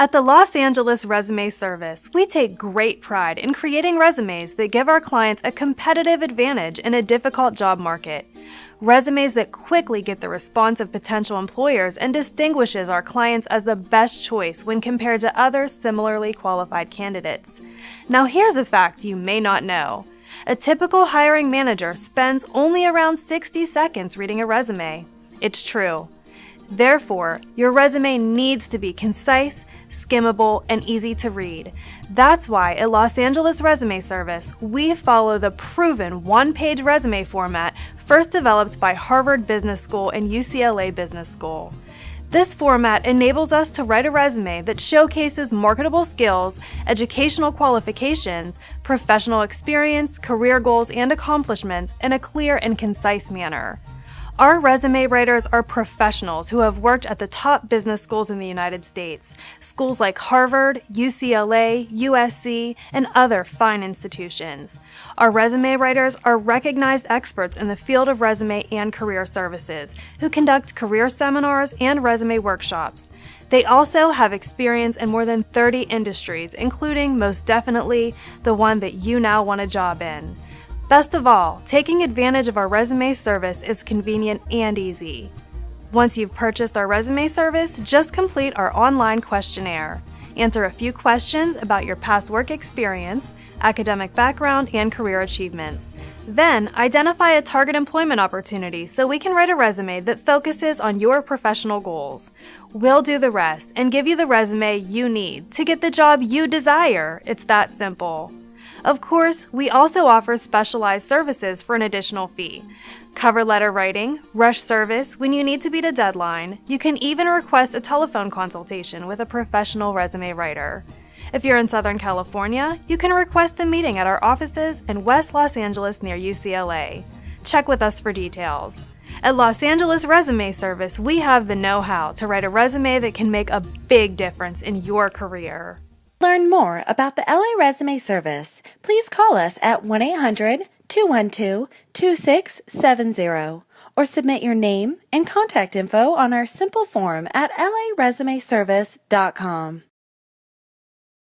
At the Los Angeles Resume Service, we take great pride in creating resumes that give our clients a competitive advantage in a difficult job market. Resumes that quickly get the response of potential employers and distinguishes our clients as the best choice when compared to other similarly qualified candidates. Now here's a fact you may not know. A typical hiring manager spends only around 60 seconds reading a resume. It's true. Therefore, your resume needs to be concise, skimmable, and easy to read. That's why at Los Angeles Resume Service, we follow the proven one-page resume format first developed by Harvard Business School and UCLA Business School. This format enables us to write a resume that showcases marketable skills, educational qualifications, professional experience, career goals, and accomplishments in a clear and concise manner. Our resume writers are professionals who have worked at the top business schools in the United States, schools like Harvard, UCLA, USC, and other fine institutions. Our resume writers are recognized experts in the field of resume and career services who conduct career seminars and resume workshops. They also have experience in more than 30 industries, including, most definitely, the one that you now want a job in. Best of all, taking advantage of our resume service is convenient and easy. Once you've purchased our resume service, just complete our online questionnaire. Answer a few questions about your past work experience, academic background, and career achievements. Then, identify a target employment opportunity so we can write a resume that focuses on your professional goals. We'll do the rest and give you the resume you need to get the job you desire. It's that simple. Of course, we also offer specialized services for an additional fee. Cover letter writing, rush service when you need to beat a deadline. You can even request a telephone consultation with a professional resume writer. If you're in Southern California, you can request a meeting at our offices in West Los Angeles near UCLA. Check with us for details. At Los Angeles Resume Service, we have the know-how to write a resume that can make a big difference in your career. Learn more about the LA Resume Service. Please call us at 1 800 212 2670 or submit your name and contact info on our simple form at laresumeservice.com.